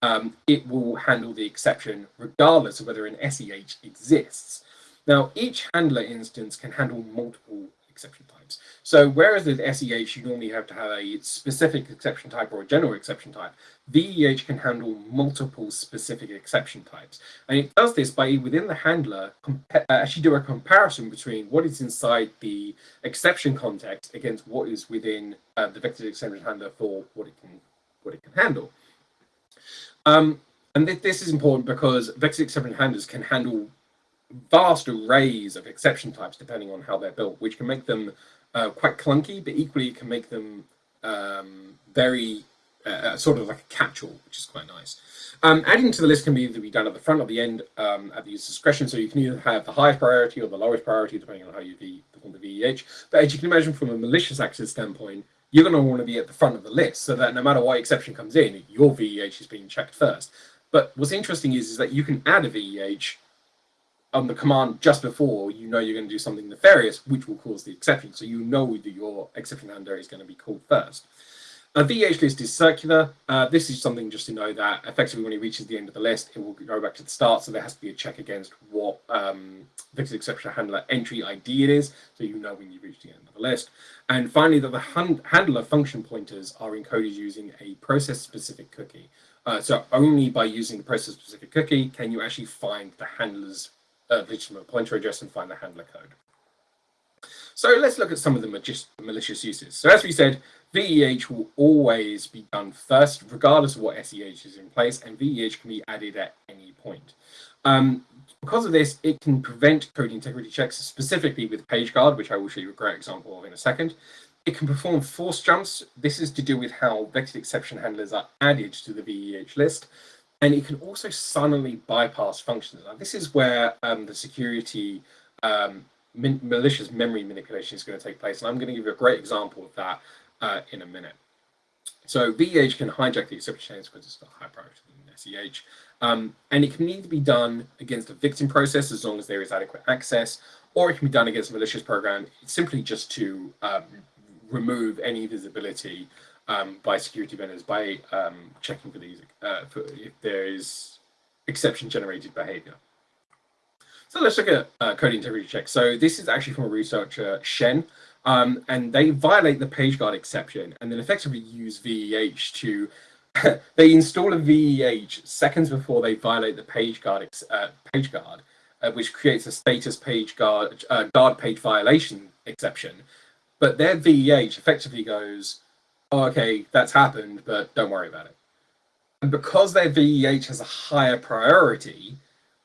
um, it will handle the exception regardless of whether an SEH exists. Now, each handler instance can handle multiple exception types. So whereas with SEH, you normally have to have a specific exception type or a general exception type, VEH can handle multiple specific exception types. And it does this by within the handler, uh, actually do a comparison between what is inside the exception context against what is within uh, the vector exception handler for what it can, what it can handle. Um, and th this is important because vector exception handlers can handle vast arrays of exception types depending on how they're built, which can make them uh, quite clunky, but equally you can make them um, very uh, uh, sort of like a catch-all, which is quite nice. Um, adding to the list can be either be done at the front or the end um, at the user's discretion, so you can either have the highest priority or the lowest priority, depending on how you perform the VEH. But as you can imagine from a malicious access standpoint, you're going to want to be at the front of the list so that no matter what exception comes in, your VEH is being checked first. But what's interesting is, is that you can add a VEH on the command just before you know you're going to do something nefarious, which will cause the exception. So you know that your exception handler is going to be called first. A VH list is circular. Uh, this is something just to know that effectively when it reaches the end of the list, it will go back to the start. So there has to be a check against what um, exception handler entry ID it is. So you know when you reach the end of the list. And finally, that the handler function pointers are encoded using a process specific cookie. Uh, so only by using the process specific cookie can you actually find the handler's uh, legitimate pointer address and find the handler code. So let's look at some of the malicious uses. So as we said, VEH will always be done first, regardless of what SEH is in place, and VEH can be added at any point. Um, because of this, it can prevent code integrity checks, specifically with PageGuard, which I will show you a great example of in a second. It can perform force jumps. This is to do with how vectored exception handlers are added to the VEH list. And it can also silently bypass functions. Now, this is where um, the security um, malicious memory manipulation is going to take place. And I'm going to give you a great example of that uh, in a minute. So VEH can hijack the exception chains because it's got higher priority than SEH. Um, and it can either be done against a victim process as long as there is adequate access, or it can be done against a malicious program simply just to um, remove any visibility um, by security vendors by um, checking for these uh, for if there is exception generated behavior. So let's look at uh, code integrity checks. So this is actually from a researcher, Shen, um, and they violate the PageGuard exception and then effectively use VEH to, they install a VEH seconds before they violate the PageGuard, uh, PageGuard uh, which creates a status page guard, uh, guard page violation exception. But their VEH effectively goes, oh, okay, that's happened, but don't worry about it. And because their VEH has a higher priority,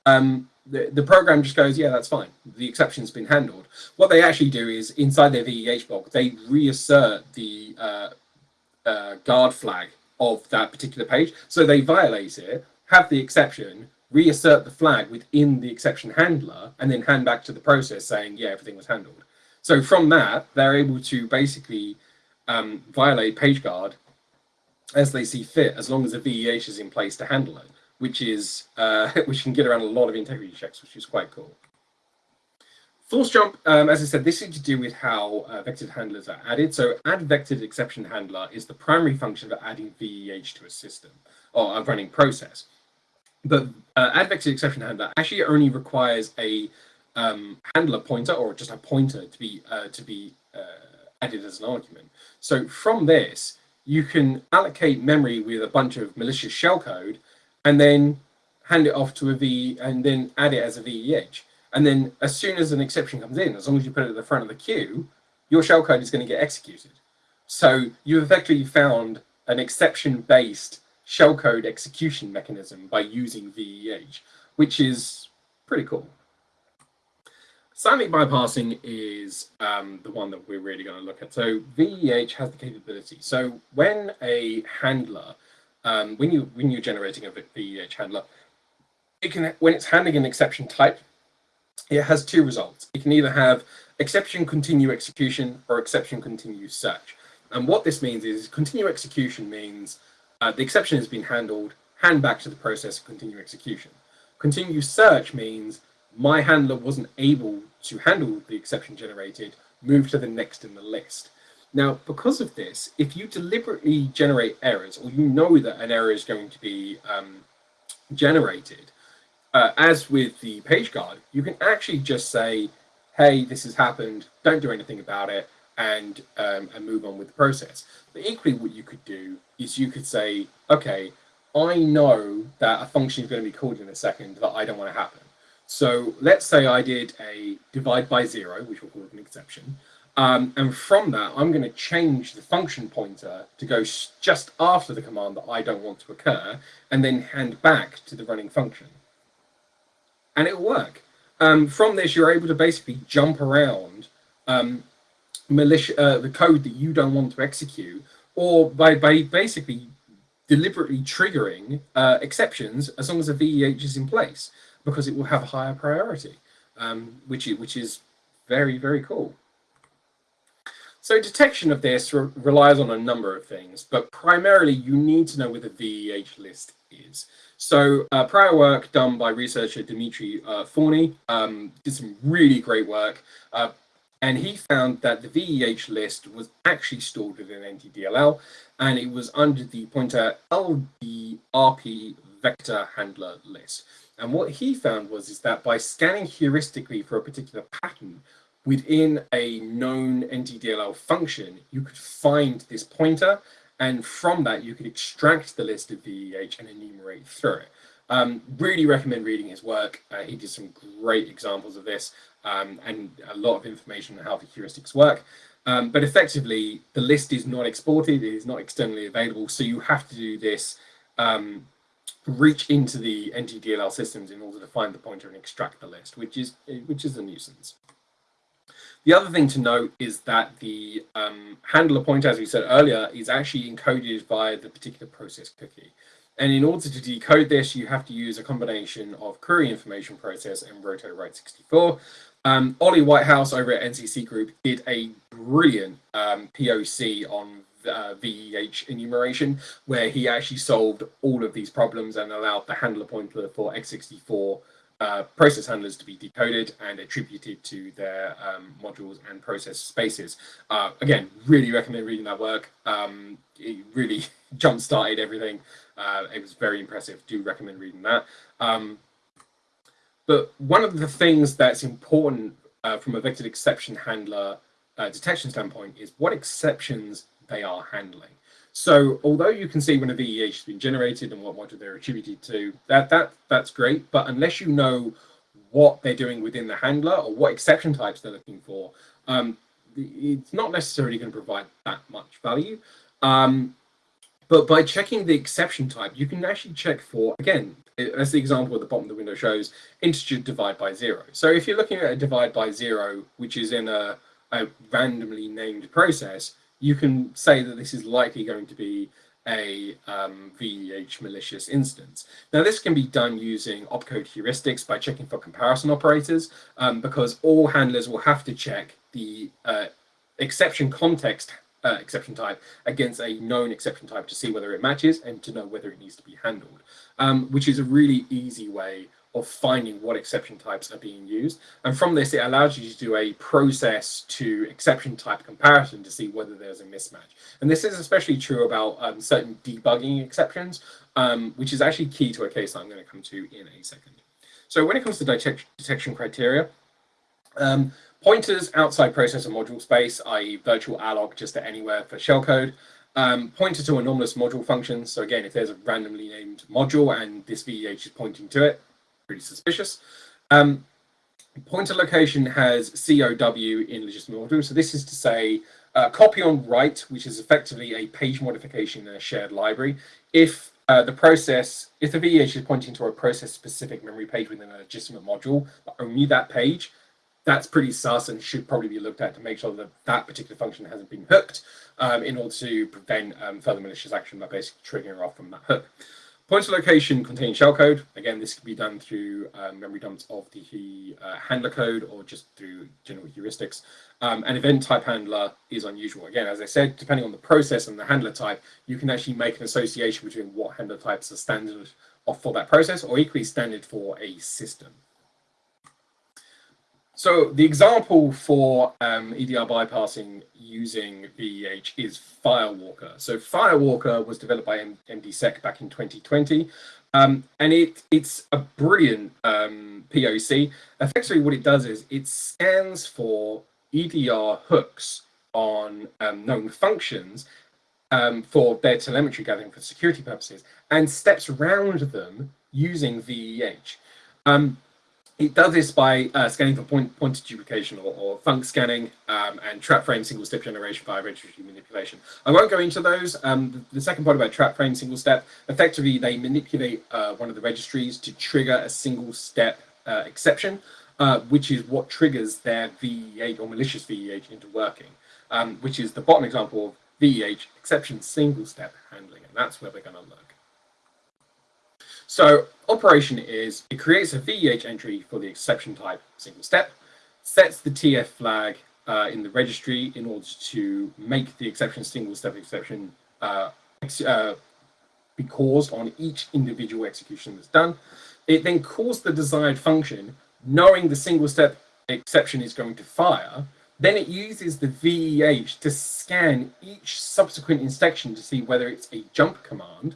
um, the, the program just goes, yeah, that's fine. The exception's been handled. What they actually do is inside their VEH block, they reassert the uh, uh, guard flag of that particular page. So they violate it, have the exception, reassert the flag within the exception handler, and then hand back to the process saying, yeah, everything was handled. So from that, they're able to basically um, violate PageGuard as they see fit, as long as the VEH is in place to handle it which is uh, which can get around a lot of integrity checks, which is quite cool. Force jump, um, as I said, this is to do with how uh, vectored handlers are added. So add vectored exception handler is the primary function of adding VEH to a system or a running process. But uh, add vectored exception handler actually only requires a um, handler pointer or just a pointer to be uh, to be uh, added as an argument. So from this, you can allocate memory with a bunch of malicious shellcode and then hand it off to a V and then add it as a VEH. And then as soon as an exception comes in, as long as you put it at the front of the queue, your shellcode is going to get executed. So you've effectively found an exception-based shellcode execution mechanism by using VEH, which is pretty cool. Silent bypassing is um, the one that we're really going to look at. So VEH has the capability. So when a handler um, when you when you're generating a VEH handler, it can when it's handling an exception type, it has two results. It can either have exception continue execution or exception continue search. And what this means is continue execution means uh, the exception has been handled, hand back to the process, continue execution. Continue search means my handler wasn't able to handle the exception generated, move to the next in the list. Now, because of this, if you deliberately generate errors, or you know that an error is going to be um, generated, uh, as with the page guard, you can actually just say, hey, this has happened, don't do anything about it, and, um, and move on with the process. But equally, what you could do is you could say, okay, I know that a function is going to be called in a second that I don't want to happen. So let's say I did a divide by zero, which we'll call an exception. Um, and from that, I'm going to change the function pointer to go just after the command that I don't want to occur, and then hand back to the running function. And it'll work. Um, from this, you're able to basically jump around um, uh, the code that you don't want to execute, or by, by basically deliberately triggering uh, exceptions as long as the VEH is in place, because it will have a higher priority, um, which, which is very, very cool. So detection of this re relies on a number of things, but primarily you need to know where the VEH list is. So uh, prior work done by researcher Dimitri uh, Fourny um, did some really great work, uh, and he found that the VEH list was actually stored within NTDLL, and it was under the pointer LDRP vector handler list. And what he found was is that by scanning heuristically for a particular pattern, within a known NTDLL function, you could find this pointer, and from that you could extract the list of VEH and enumerate through it. Um, really recommend reading his work. Uh, he did some great examples of this um, and a lot of information on how the heuristics work. Um, but effectively, the list is not exported, it is not externally available, so you have to do this um, reach into the NTDLL systems in order to find the pointer and extract the list, which is which is a nuisance. The other thing to note is that the um, handler pointer, as we said earlier, is actually encoded via the particular process cookie. And in order to decode this, you have to use a combination of query information process and roto-write64. Um, Ollie Whitehouse over at NCC Group did a brilliant um, POC on uh, VEH enumeration, where he actually solved all of these problems and allowed the handler pointer for x64 uh, process handlers to be decoded and attributed to their um, modules and process spaces. Uh, again, really recommend reading that work. Um, it really jump-started everything. Uh, it was very impressive. Do recommend reading that. Um, but one of the things that's important uh, from a vectored exception handler uh, detection standpoint is what exceptions they are handling. So although you can see when a VEH has been generated and what module they're attributed to, that, that that's great. But unless you know what they're doing within the handler or what exception types they're looking for, um, it's not necessarily going to provide that much value. Um, but by checking the exception type, you can actually check for, again, as the example at the bottom of the window shows, integer divide by zero. So if you're looking at a divide by zero, which is in a, a randomly named process, you can say that this is likely going to be a um, VEH malicious instance. Now this can be done using opcode heuristics by checking for comparison operators um, because all handlers will have to check the uh, exception context uh, exception type against a known exception type to see whether it matches and to know whether it needs to be handled, um, which is a really easy way of finding what exception types are being used. And from this, it allows you to do a process to exception type comparison to see whether there's a mismatch. And this is especially true about um, certain debugging exceptions, um, which is actually key to a case I'm going to come to in a second. So when it comes to detect detection criteria, um, pointers outside processor module space, i.e. virtual alloc just at anywhere for shellcode, um, pointer to anomalous module functions. So again, if there's a randomly named module and this VEH is pointing to it, pretty suspicious. Um, pointer location has COW in legitimate module. So this is to say uh, copy on write, which is effectively a page modification in a shared library. If uh, the process, if the VEH is pointing to a process-specific memory page within a legitimate module, but only that page, that's pretty sus and should probably be looked at to make sure that that particular function hasn't been hooked um, in order to prevent um, further malicious action by basically triggering off from that hook. Pointer location contains shellcode. Again, this can be done through um, memory dumps of the uh, handler code or just through general heuristics. Um, an event type handler is unusual. Again, as I said, depending on the process and the handler type, you can actually make an association between what handler types are standard for that process or equally standard for a system. So the example for um, EDR bypassing using VEH is Firewalker. So Firewalker was developed by MDSec back in 2020, um, and it it's a brilliant um, POC. Effectively, what it does is it scans for EDR hooks on um, known functions um, for their telemetry gathering for security purposes, and steps around them using VEH. Um, it does this by uh, scanning for point, pointer duplication or, or func scanning um, and trap frame single step generation via registry manipulation. I won't go into those. Um, the, the, second part about trap frame single step, effectively they manipulate uh, one of the registries to trigger a single step uh, exception, uh, which is what triggers their VEH or malicious VEH into working, um, which is the bottom example of VEH exception single step handling. And that's where we're going to look. So operation is it creates a VEH entry for the exception type single step, sets the TF flag uh, in the registry in order to make the exception single step exception uh, ex uh, be caused on each individual execution that's done. It then calls the desired function, knowing the single step exception is going to fire. Then it uses the VEH to scan each subsequent instruction to see whether it's a jump command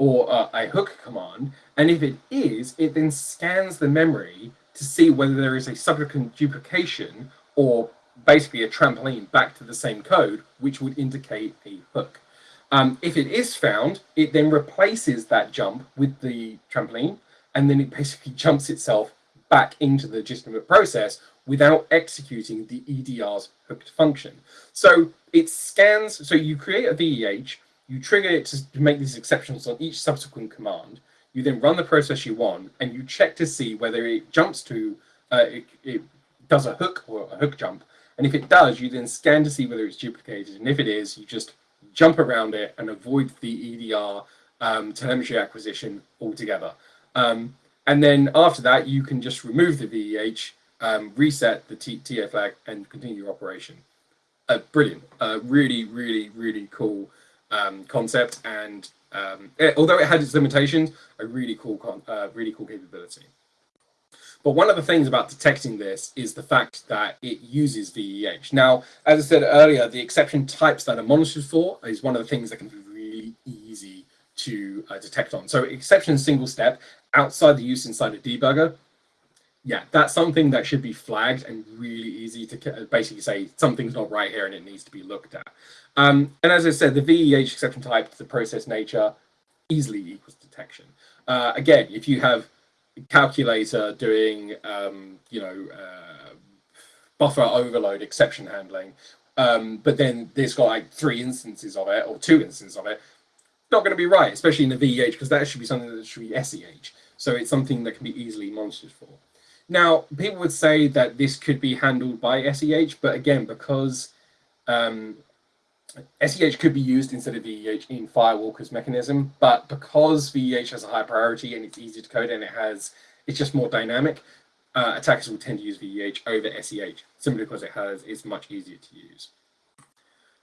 or uh, a hook command. And if it is, it then scans the memory to see whether there is a subsequent duplication or basically a trampoline back to the same code, which would indicate a hook. Um, if it is found, it then replaces that jump with the trampoline, and then it basically jumps itself back into the legitimate process without executing the EDR's hooked function. So it scans, so you create a VEH, you trigger it to, make these exceptions on each subsequent command, you then run the process you want, and you check to see whether it jumps to, uh, it, it does a hook or a hook jump, and if it does, you then scan to see whether it's duplicated, and if it is, you just jump around it and avoid the EDR um, telemetry acquisition altogether. Um, and then after that, you can just remove the VEH, um, reset the T TA flag, and continue your operation. Uh, brilliant. Uh, really, really, really cool um, concept. And um, it, although it had its limitations, a really cool, uh, really cool capability. But one of the things about detecting this is the fact that it uses VEH. Now, as I said earlier, the exception types that are monitored for is one of the things that can be really easy to uh, detect on. So exception single step outside the use inside a debugger, yeah, that's something that should be flagged and really easy to basically say something's not right here and it needs to be looked at. Um, and as I said, the VEH exception type, the process nature, easily equals detection. Uh, again, if you have a calculator doing, um, you know, uh, buffer overload exception handling, um, but then there's got like three instances of it or two instances of it, not going to be right, especially in the VEH, because that should be something that should be SEH. So it's something that can be easily monitored for. Now, people would say that this could be handled by SEH, but again, because um, SEH could be used instead of VEH in Firewalker's mechanism, but because VEH has a high priority and it's easy to code and it has, it's just more dynamic, uh, attackers will tend to use VEH over SEH simply because it has, it's much easier to use.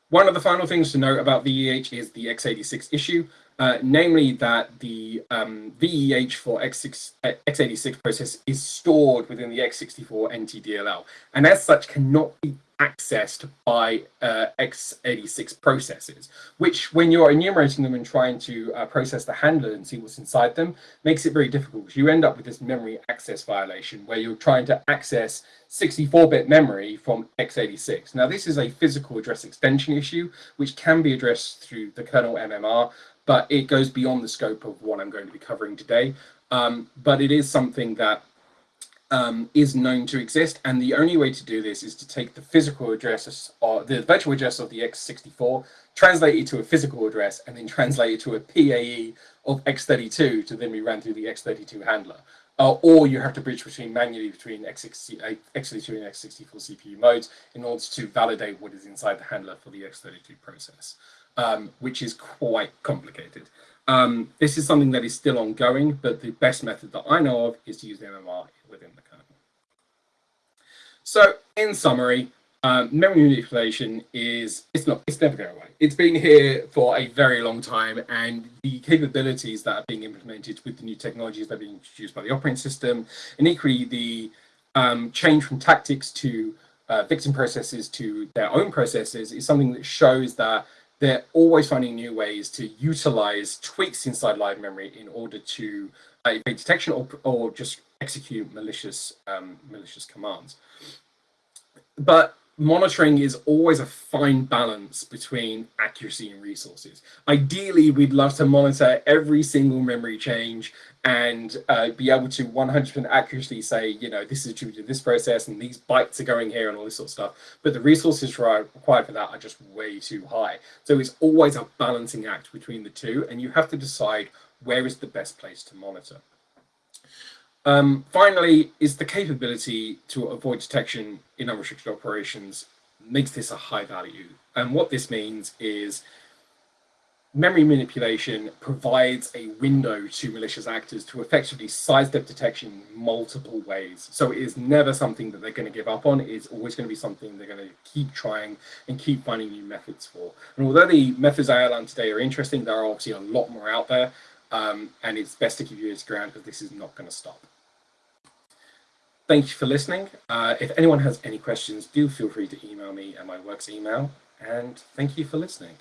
One of the final things to note about VEH is the x86 issue, uh, namely that the um, VEH for X6, uh, x86 process is stored within the x64 NTDLL, and as such cannot be accessed by uh, x86 processes, which when you're enumerating them and trying to uh, process the handler and see what's inside them, makes it very difficult because you end up with this memory access violation where you're trying to access 64-bit memory from x86. Now, this is a physical address extension issue, which can be addressed through the kernel MMR, but it goes beyond the scope of what I'm going to be covering today. Um, but it is something that um, is known to exist. And the only way to do this is to take the physical address or the virtual address of the x64, translate it to a physical address, and then translate it to a PAE of x32 to then be ran through the x32 handler. Uh, or you have to bridge between manually between x60, x32 and x64 CPU modes in order to validate what is inside the handler for the x32 process, um, which is quite complicated. Um, this is something that is still ongoing, but the best method that I know of is to use the MMR within the kernel. So in summary, um, memory manipulation is, it's not, it's never going away. It's been here for a very long time and the capabilities that are being implemented with the new technologies that are being introduced by the operating system and equally the um, change from tactics to uh, victim processes to their own processes is something that shows that they're always finding new ways to utilize tweaks inside live memory in order to uh, evade detection or, or just execute malicious um, malicious commands. But monitoring is always a fine balance between accuracy and resources. Ideally, we'd love to monitor every single memory change and uh, be able to 100% accurately say, you know, this is due to this process and these bytes are going here and all this sort of stuff. But the resources required for that are just way too high. So it's always a balancing act between the two and you have to decide where is the best place to monitor. Um, finally, is the capability to avoid detection in unrestricted operations makes this a high value. And what this means is memory manipulation provides a window to malicious actors to effectively sidestep detection multiple ways. So it is never something that they're going to give up on. It's always going to be something they're going to keep trying and keep finding new methods for. And although the methods I outlined today are interesting, there are obviously a lot more out there. Um, and it's best to keep your ears ground because this is not going to stop. Thank you for listening. Uh, if anyone has any questions, do feel free to email me at my works email. And thank you for listening.